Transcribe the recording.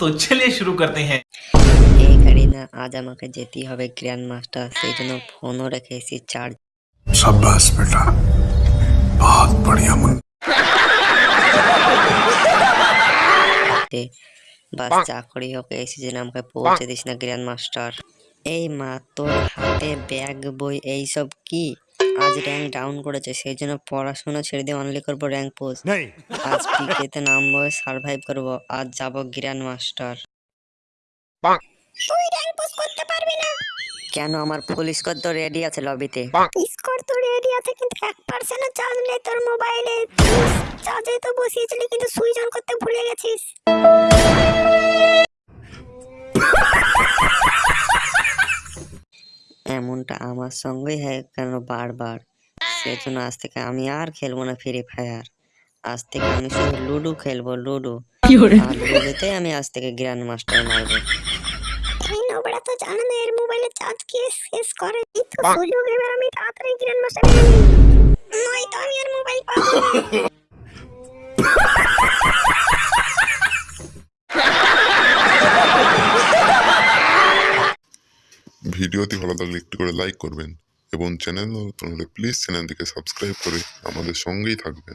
तो चलिए शुरू करते हैं। आज हम जेती हो ग्रैंड मास्टर से जनो फोनो रखे सी चार्ज सब बस बेटा बहुत बढ़िया मन ते बस चाकड़ी हो के ऐसे जनाम के पहुँचे दिस ना ग्रैंड मास्टर ए मा तो हाते बैग बॉय ए सब की আজ র্যাঙ্ক ডাউন করেছে সেই জন্য পড়াশোনা ছেড়ে দিয়ে অনলি করব র্যাঙ্ক পোস্ট আজ পিকেতে নামবো সার্ভাইভ করব আজ যাব গ্র্যান্ড মাস্টার তুই র্যাঙ্ক পোস্ট করতে পারবি না। কেন আমার ফুল স্কোর তো রেডি আছে লবিতে স্কোর তো রেডি আছে কিন্তু এক পার্সেন্টও চার্জ নেই তোর মোবাইলে চার্জে তো বসিয়েছিলি কিন্তু সুইচ অন করতে ভুলে গেছিস। এমনটা আমার সঙ্গেই হয় কেন বারবার? সেজন্য আজ থেকে আমি আর খেলব না ফ্রি ফায়ার আজ থেকে আমি শুধু লুডো খেলব লুডো আর লুডোতে আমি আজ থেকে গ্র্যান্ড মাস্টার মারবো। নোবড়া তো জানে না এর মোবাইলে চার্জ কে শেষ করে? তো সুযোগ এবার আমি তাড়াতাড়ি গ্র্যান্ড মাস্টার নয়তো আমি আর মোবাইল পাবো না ভিডিওটি ভালো লাগলে একটু করে লাইক করবেন এবং চ্যানেল নতুন হলে প্লিজ চ্যানেলটিকে সাবস্ক্রাইব করে আমাদের সঙ্গেই থাকবেন।